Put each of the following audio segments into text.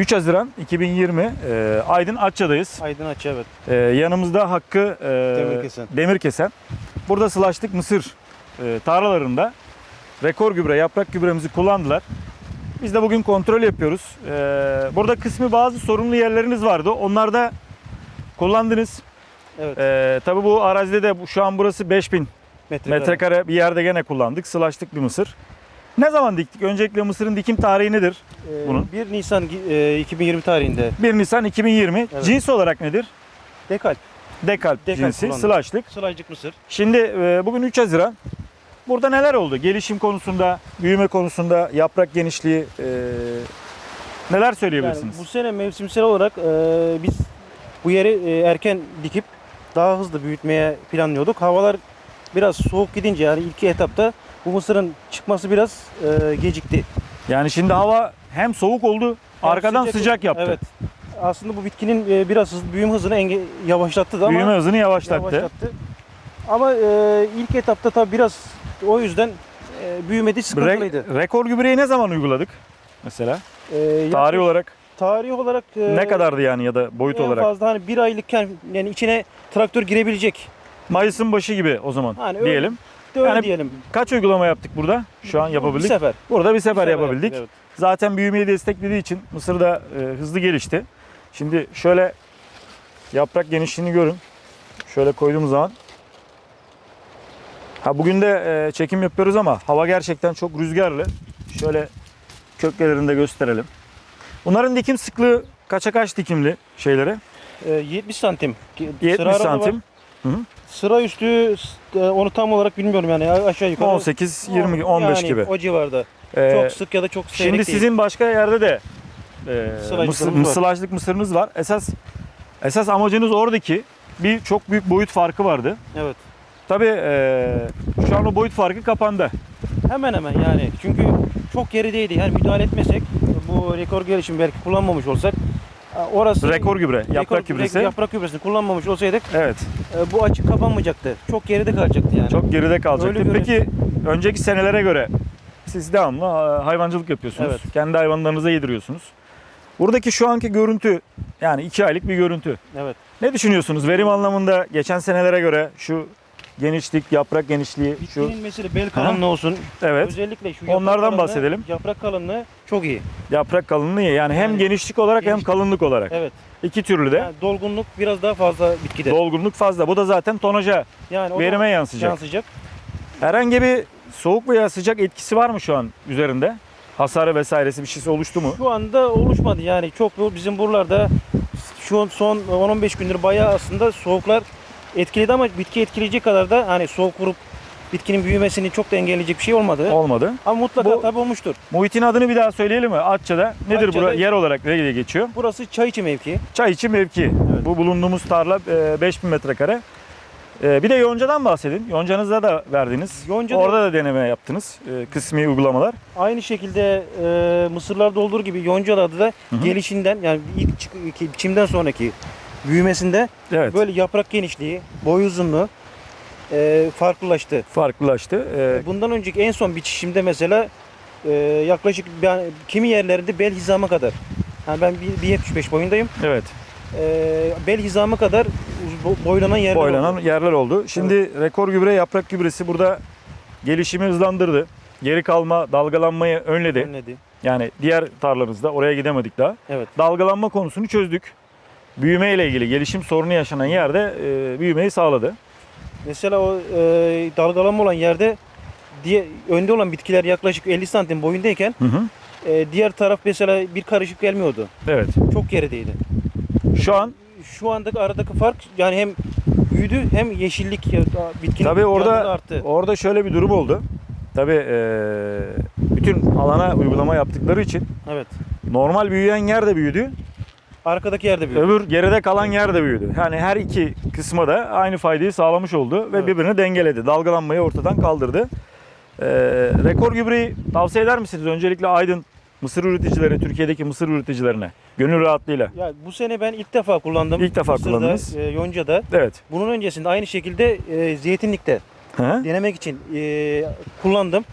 3 Haziran 2020 e, Aydın Atça'dayız. Aydın Açı evet. E, yanımızda Hakkı e, Demirkesen. Demirkesen. Burada sılaştık mısır e, tarlalarında rekor gübre, yaprak gübremizi kullandılar. Biz de bugün kontrol yapıyoruz. E, burada kısmı bazı sorunlu yerleriniz vardı. Onlarda kullandınız. Evet. E, tabii bu arazide de şu an burası 5000 Metrekare. metrekare bir yerde gene kullandık. Sılaştık bir mısır. Ne zaman diktik? Öncelikle mısırın dikim tarihi nedir? Ee, bunun? 1 Nisan e, 2020 tarihinde 1 Nisan 2020. Evet. Cins olarak nedir? dekal. Dekalp, Dekalp cinsi, kullandık. sılaşlık. Sılajcık mısır. Şimdi e, bugün 3 Haziran. Burada neler oldu? Gelişim konusunda, büyüme konusunda, yaprak genişliği e, neler Yani söyleyebilirsiniz? bu sene mevsimsel olarak e, biz bu yeri e, erken dikip daha hızlı büyütmeye planlıyorduk. Havalar biraz soğuk gidince yani ilk etapta bu mısırın çıkması biraz e, gecikti. Yani şimdi hava hem soğuk oldu, Hem arkadan sıcak, yaptı. Evet. Aslında bu bitkinin e, biraz hızlı büyüme hızını enge- yavaşlattı da ama Büyüme hızını yavaşlattı. yavaşlattı. Ama e, ilk etapta tabii biraz o yüzden e, büyümedi sıkıntılıydı. Re- rekor gübreyi ne zaman uyguladık? Mesela E, tarih olarak tarih olarak e, ne kadardı yani ya da boyut en olarak? fazla hani bir aylıkken yani içine traktör girebilecek. Mayıs'ın başı gibi o zaman Hani öyle- diyelim. De öyle Yani diyelim. Kaç uygulama yaptık burada? Şu an Bir yapabildik. sefer. Burada bir sefer Bir yapabildik. yaptık, evet. Zaten büyümeyi desteklediği için Mısır da e, hızlı gelişti. Şimdi şöyle yaprak genişliğini görün. Şöyle koyduğumuz zaman. Ha bugün de e, çekim yapıyoruz ama hava gerçekten çok rüzgarlı. Şöyle köklerini de gösterelim. Bunların dikim sıklığı kaça kaç dikimli şeylere? E, 70 santim. 70 Sıra aralığı var. santim. Sıra üstü e, onu tam olarak bilmiyorum yani aşağı yukarı. 18, 20, 15 yani gibi. O civarda. Ee, çok sık ya da çok seyrek Şimdi değil. sizin başka yerde de e, mısır, mısırlaşlık mısırınız var. Esas esas amacınız oradaki bir çok büyük boyut farkı vardı. Evet. Tabii e, şu an o boyut farkı kapandı. Hemen hemen yani. Çünkü çok gerideydi. Yani müdahale etmesek bu rekor gelişim belki kullanmamış olsak orası Rekor gübre, yaprak rekor- gübresi. yaprak gübresini kullanmamış olsaydık Evet, e, bu açık kapanmayacaktı. Çok geride kalacaktı yani. çok geride kalacaktı. Öyle göre- Peki önceki senelere göre siz devamlı hayvancılık yapıyorsunuz. Evet. Kendi hayvanlarınıza yediriyorsunuz. Buradaki şu anki görüntü yani iki aylık bir görüntü. Evet. Ne düşünüyorsunuz verim anlamında geçen senelere göre şu genişlik, yaprak genişliği, şu Bitkinin mesela bel kalınlığı olsun. evet Özellikle şu yaprak Onlardan kalınlığı- bahsedelim. Yaprak kalınlığı çok iyi. yaprak kalınlığı iyi. yani hem Yani genişlik olarak hem genişlik- kalınlık olarak. Evet. İki türlü de Yani dolgunluk biraz daha fazla bitkide. dolgunluk fazla. Bu da zaten tonaja, yani o da verime yansıyacak. yansıyacak. Herhangi bir soğuk veya sıcak etkisi var mı şu an üzerinde? Hasarı vesairesi bir şeysi oluştu mu? Şu anda oluşmadı yani çok bu bizim buralarda şu an son 10-15 gündür bayağı aslında soğuklar etkiledi ama bitki etkileyecek kadar da hani soğuk vurup bitkinin büyümesini çok da engelleyecek bir şey olmadı. Olmadı. Ama mutlaka Bu- tabii olmuştur. Muhitin adını bir daha söyleyelim mi? Atça'da. Nedir Atça'da- bura? Yer olarak ne diye geçiyor? Burası çay içi mevki. Çay içi mevki. Bu bulunduğumuz tarla e, 5000 metrekare. E, Bir de yoncadan bahsedin. Yoncanızda da verdiniz. Yonca da- Orada da deneme yaptınız. E, Kısmi uygulamalar. Aynı şekilde e, mısırlarda olduğu gibi yoncalarda da hı. gelişinden yani ilk biçimden sonraki büyümesinde Evet. böyle yaprak genişliği, boy uzunluğu e, farklılaştı. farklılaştı. E, Bundan önceki en son biçişimde mesela e, yaklaşık ben, kimi yerlerinde bel hizama kadar. Yani ben bir- 1.75 boyundayım. evet. E, bel hizama kadar boylanan yerler boylanan oldu. yerler oldu. Şimdi rekor gübre yaprak gübresi burada gelişimi hızlandırdı. Geri kalma, dalgalanmayı önledi. Önledi. Yani diğer tarlanızda oraya gidemedik daha. Evet. Dalgalanma konusunu çözdük. Büyüme ile ilgili gelişim sorunu yaşanan yerde e, büyümeyi sağladı. Mesela o e, dalgalanma olan yerde diye önde olan bitkiler yaklaşık 50 santim boyundayken Hı hı. e, diğer taraf mesela bir karışık gelmiyordu. Evet. Çok gerideydi. Şu an Şu andaki aradaki fark yani hem büyüdü hem yeşillik bitkinin tabii orada arttı. orada şöyle bir durum oldu. Tabii e, bütün alana uygulama yaptıkları için Evet. normal büyüyen yer de büyüdü. Arkadaki yerde büyüdü. Öbür geride kalan yer de büyüdü. Yani her iki kısma da aynı faydayı sağlamış oldu ve Evet. birbirini dengeledi. Dalgalanmayı ortadan kaldırdı. Ee, rekor gübreyi tavsiye eder misiniz? Öncelikle Aydın mısır üreticileri, Türkiye'deki mısır üreticilerine gönül rahatlığıyla. Ya bu sene ben ilk defa kullandım. İlk defa Mısır'da, kullandınız. E, Yonca'da. Evet. Bunun öncesinde aynı şekilde e, zeytinlikte Hı? denemek için e, kullandım.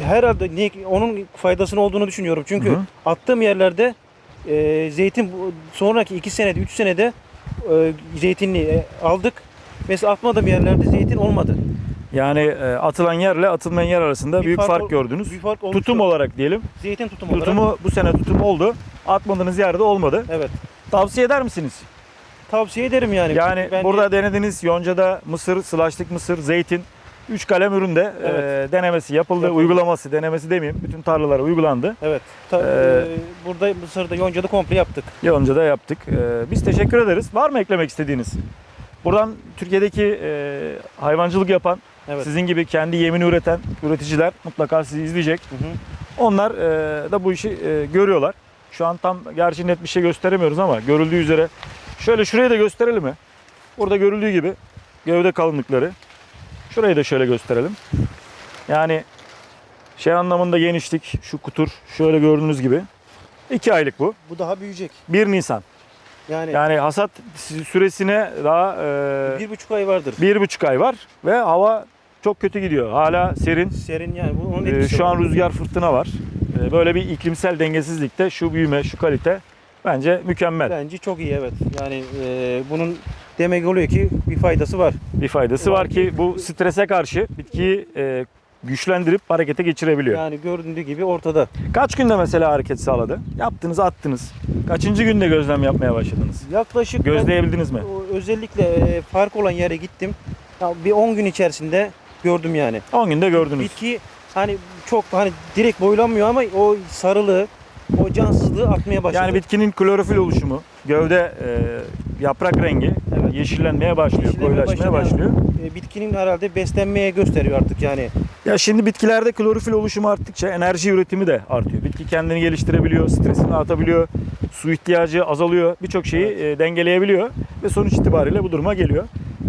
Herhalde niye, onun faydasının olduğunu düşünüyorum. Çünkü Hı hı. attığım yerlerde e, zeytin sonraki 2 senede 3 senede e, zeytinliği e, aldık. Mesela atmadığım yerlerde zeytin olmadı. Yani e, atılan yerle atılmayan yer arasında Bir büyük fark, ol- gördünüz. Bir fark olmuştu. Tutum olarak diyelim. Zeytin tutumu olarak. Tutumu bu sene tutum oldu. Atmadığınız yerde olmadı. Evet. Tavsiye eder misiniz? Tavsiye ederim yani. Yani Ben- burada denediniz yoncada mısır, sılaşlık mısır, zeytin. Üç kalem üründe Evet. e, denemesi yapıldı, Yapıldı. uygulaması, denemesi demeyeyim. Bütün tarlalara uygulandı. Evet. Ta- Ee, e, burada Mısır'da yoncada komple yaptık. Yoncada yaptık. E, biz teşekkür ederiz. Var mı eklemek istediğiniz? Buradan Türkiye'deki e, hayvancılık yapan, Evet. sizin gibi kendi yemini üreten üreticiler mutlaka sizi izleyecek. Hı hı. Onlar e, da bu işi e, görüyorlar. Şu an tam gerçi net bir şey gösteremiyoruz ama görüldüğü üzere şöyle şurayı da gösterelim mi? Burada görüldüğü gibi gövde kalınlıkları. Şurayı da şöyle gösterelim. Yani şey anlamında genişlik, şu kutur şöyle gördüğünüz gibi. 2 aylık bu. Bu daha büyüyecek. 1 Nisan. Yani, Yani hasat süresine daha e, bir buçuk ay vardır. bir buçuk ay var ve hava çok kötü gidiyor. Hala serin. Serin yani. Bu, onun etkisi şu var. an rüzgar fırtına var. Ee, Böyle bir iklimsel dengesizlikte şu büyüme, şu kalite bence mükemmel. Bence çok iyi evet. Yani e, bunun demek oluyor ki bir faydası var. Bir faydası var ki bu strese karşı bitkiyi e, güçlendirip harekete geçirebiliyor. Yani göründüğü gibi ortada. Kaç günde mesela hareket sağladı? Yaptınız, attınız. Kaçıncı günde gözlem yapmaya başladınız? Yaklaşık Gözleyebildiniz mi? özellikle e, fark olan yere gittim. Ya bir 10 gün içerisinde gördüm yani. 10 günde gördünüz. Bitki hani çok hani direkt boylanmıyor ama o sarılığı, o cansızlığı atmaya başladı. Yani bitkinin klorofil oluşumu, gövde e, yaprak rengi. Yeşillenmeye başlıyor, koyulaşmaya başlıyor. E, bitkinin herhalde beslenmeye gösteriyor artık yani. Ya şimdi bitkilerde klorofil oluşumu arttıkça enerji üretimi de artıyor. Bitki kendini geliştirebiliyor, stresini atabiliyor, su ihtiyacı azalıyor, birçok şeyi e, dengeleyebiliyor ve sonuç itibariyle bu duruma geliyor.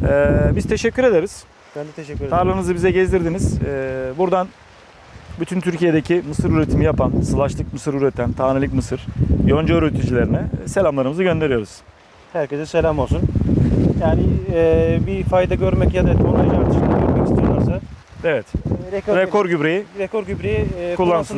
Ee, biz teşekkür ederiz. Ben de teşekkür ederim. Tarlanızı bize gezdirdiniz. Ee, buradan bütün Türkiye'deki mısır üretimi yapan, sılaşlık mısır üreten, tanelik mısır, yonca üreticilerine selamlarımızı gönderiyoruz. Herkese selam olsun. Yani e, bir fayda görmek ya da tonaj artışını görmek istiyorlarsa Evet, e, rekor, rekor gübreyi rekor gübreyi e, kullansın.